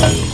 you.